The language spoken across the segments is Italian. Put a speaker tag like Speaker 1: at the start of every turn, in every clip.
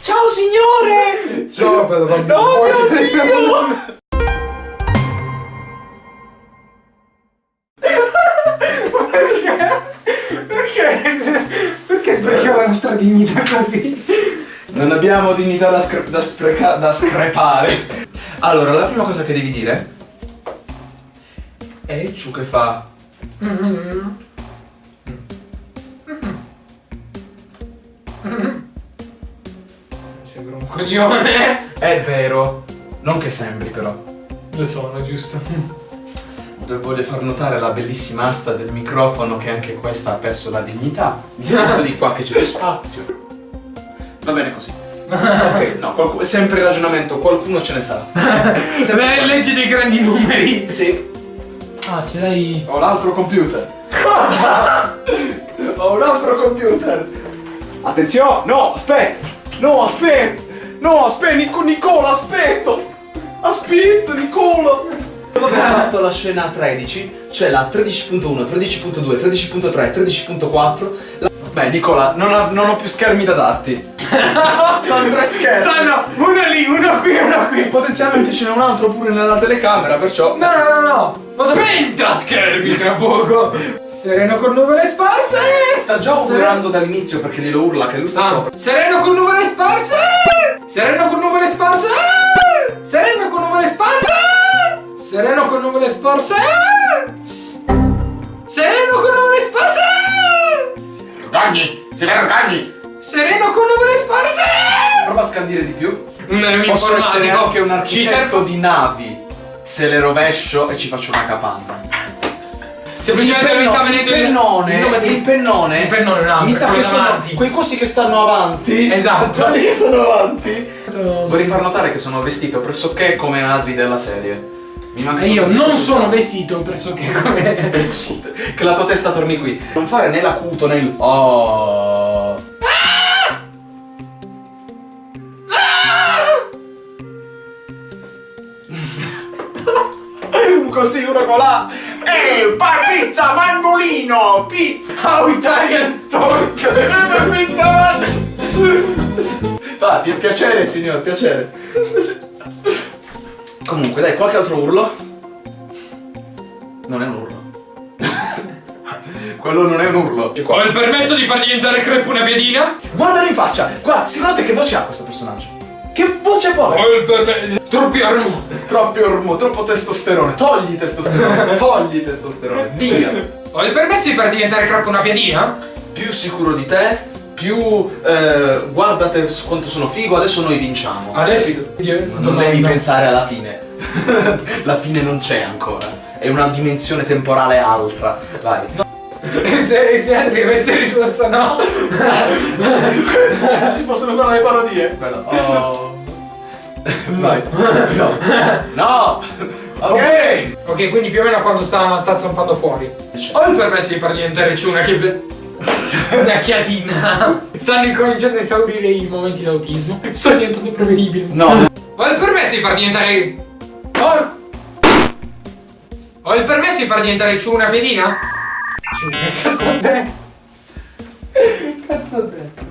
Speaker 1: Ciao signore!
Speaker 2: Ciao, bello bambino.
Speaker 1: No, mio Dio!
Speaker 2: Perché? Perché sprechiamo la nostra dignità così?
Speaker 1: Non abbiamo dignità da, scre- da, spreca- da screpare. Allora, la prima cosa che devi dire è ciò che fa.
Speaker 2: Sembra un coglione.
Speaker 1: È vero. Non che sembri, però.
Speaker 2: Lo sono, giusto?
Speaker 1: Voglio far notare la bellissima asta del microfono che anche questa ha perso la dignità. Mi sposto di qua che c'è più spazio. Va bene così. Ok, no, qualcu- sempre ragionamento, qualcuno ce ne sarà. Sempre
Speaker 2: Beh, leggi dei grandi numeri.
Speaker 1: Sì,
Speaker 2: Ah, ce l'hai.
Speaker 1: ho l'altro computer. ho un altro computer. Attenzione, no, aspetta. No, aspetta. No, aspetta, Nico- Nicola, aspetta. Aspetta, Nicola. Dopo aver fatto la scena 13, c'è la 13.1, 13.2, 13.3, 13.4. la- Beh, Nicola, non, ho- non ho più schermi da darti. Sono tre schermi.
Speaker 2: Stanno uno lì, uno qui, uno qui.
Speaker 1: Potenzialmente ce n'è un altro pure nella telecamera, perciò.
Speaker 2: No, no, no, no. Vado 20 schermi tra poco. Sereno con nuvole sparse.
Speaker 1: Sta già urlando dall'inizio perché glielo urla che lui sta
Speaker 2: Ah,
Speaker 1: sopra.
Speaker 2: sereno con nuvole sparse. Sereno con nuvole sparse. Sereno con nuvole sparse. Sereno con nuvole sparse. Sereno con nuvole sparse.
Speaker 1: Vergogni! Se vergogni!
Speaker 2: Sereno con nuvole sparse.
Speaker 1: Prova a scandire di più.
Speaker 2: Un, un
Speaker 1: Posso essere anche un
Speaker 2: Ci
Speaker 1: architetto di navi. Se le rovescio e ci faccio una capanna.
Speaker 2: Semplicemente mi sta venendo
Speaker 1: il pennone,
Speaker 2: il nome di-
Speaker 1: il pennone,
Speaker 2: Il pennone, no,
Speaker 1: mi sa che sono
Speaker 2: davanti.
Speaker 1: quei cosi che stanno avanti.
Speaker 2: Esatto.
Speaker 1: Quelli che stanno avanti. Vorrei far notare che sono vestito pressoché come altri della serie. Mi manca
Speaker 2: E io non sono vestito pressoché come
Speaker 1: Che la tua testa torni qui. Non fare né l'acuto né il. Oh. Così uno con la. Ehi, pa pizza mangolino! Pizza!
Speaker 2: How Italian Stork
Speaker 1: pizza mangolino! Va, pi- piacere signor, piacere. Comunque, dai, qualche altro urlo? Non è un urlo. Quello non è un urlo. Qua.
Speaker 2: Ho il permesso di far diventare crepe una piedina?
Speaker 1: Guardalo in faccia! Guarda, secondo te che voce ha questo personaggio? Che voce può avere?
Speaker 2: Ho il permesso Troppi armo
Speaker 1: Troppi ormo, troppo testosterone. Togli testosterone, togli testosterone. Via.
Speaker 2: Ho il permesso di far diventare crepe una piedina?
Speaker 1: Più sicuro di te, più eh, guardate quanto sono figo, adesso noi vinciamo.
Speaker 2: Adesso
Speaker 1: Non devi pensare alla fine. La fine non c'è ancora. È una dimensione temporale altra. Vai.
Speaker 2: Se, se arriva questa risposta no
Speaker 1: si possono fare le parodie. Quello. Oh. Vai. No. No. Ok.
Speaker 2: Ok quindi più o meno quando sta, sta zompando fuori Ho il permesso di far diventare ciuna che Una chiatina Stanno incominciando a esaurire i momenti d'autismo Sto diventando prevedibile
Speaker 1: No.
Speaker 2: Ho il permesso di far diventare. Ho. Ho il permesso di far diventare ciù una pedina? Ciù, che cazzo ho detto? Che cazzo ho detto?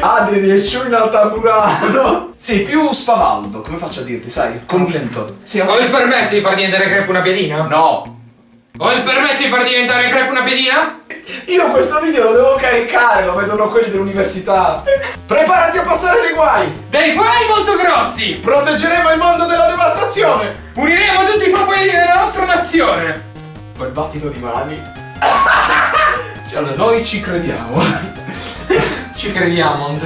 Speaker 1: Adri riesci in alta Murano. Sì, più spavaldo, come faccio a dirti, sai? Convinto. Sì,
Speaker 2: Ho il permesso di far diventare crepe una pedina?
Speaker 1: No.
Speaker 2: Ho il permesso di far diventare crepe una pedina?
Speaker 1: Io questo video lo devo caricare, lo vedono quelli dell'università. Preparati a passare dei guai.
Speaker 2: Dei guai molto grossi!
Speaker 1: Proteggeremo il mondo dalla devastazione.
Speaker 2: Uniremo tutti i popoli della nostra nazione!
Speaker 1: Quel battito di mani. Cioè, noi ci crediamo.
Speaker 2: Ci crediamo.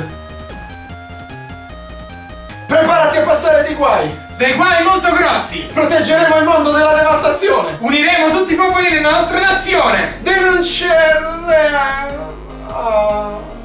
Speaker 1: Preparati a passare dei guai.
Speaker 2: Dei guai molto grossi!
Speaker 1: Proteggeremo il mondo dalla devastazione.
Speaker 2: Uniremo tutti i popoli della nostra nazione!
Speaker 1: Denunceremo. Oh.